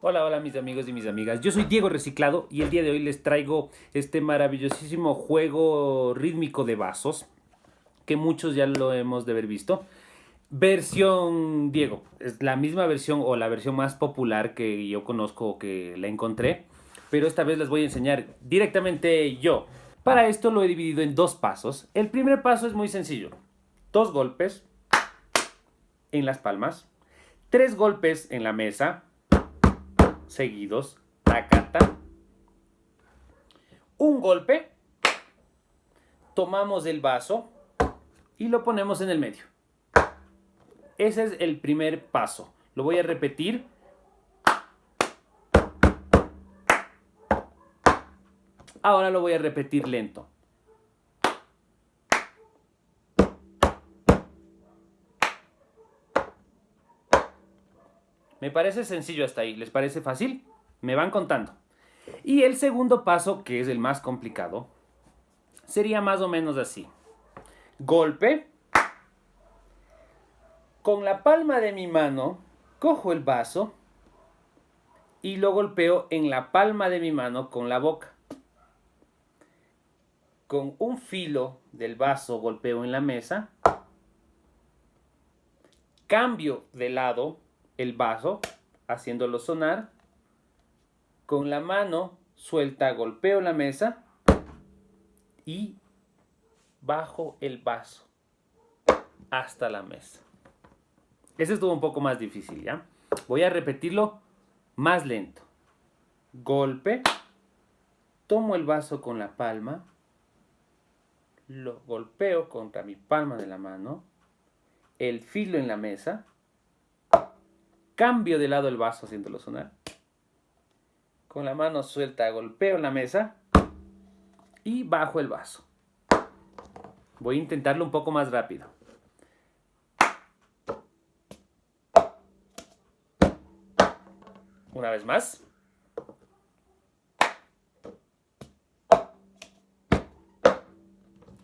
Hola, hola mis amigos y mis amigas. Yo soy Diego Reciclado y el día de hoy les traigo este maravillosísimo juego rítmico de vasos que muchos ya lo hemos de haber visto. Versión Diego, es la misma versión o la versión más popular que yo conozco o que la encontré, pero esta vez les voy a enseñar directamente yo. Para esto lo he dividido en dos pasos. El primer paso es muy sencillo. Dos golpes en las palmas, tres golpes en la mesa, seguidos, tacata, un golpe, tomamos el vaso y lo ponemos en el medio. Ese es el primer paso. Lo voy a repetir. Ahora lo voy a repetir lento. Me parece sencillo hasta ahí. ¿Les parece fácil? Me van contando. Y el segundo paso, que es el más complicado, sería más o menos así. Golpe. Con la palma de mi mano, cojo el vaso y lo golpeo en la palma de mi mano con la boca. Con un filo del vaso golpeo en la mesa. Cambio de lado el vaso, haciéndolo sonar. Con la mano suelta golpeo la mesa y bajo el vaso hasta la mesa. Ese estuvo un poco más difícil, ¿ya? Voy a repetirlo más lento. Golpe. Tomo el vaso con la palma. Lo golpeo contra mi palma de la mano. El filo en la mesa Cambio de lado el vaso haciéndolo sonar. Con la mano suelta golpeo la mesa y bajo el vaso. Voy a intentarlo un poco más rápido. Una vez más.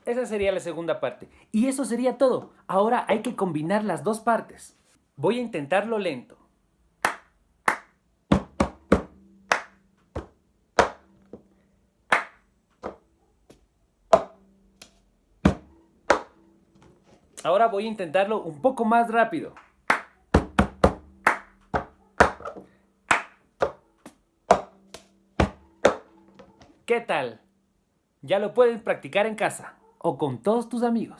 Esa sería la segunda parte. Y eso sería todo. Ahora hay que combinar las dos partes. Voy a intentarlo lento. Ahora voy a intentarlo un poco más rápido. ¿Qué tal? Ya lo puedes practicar en casa o con todos tus amigos.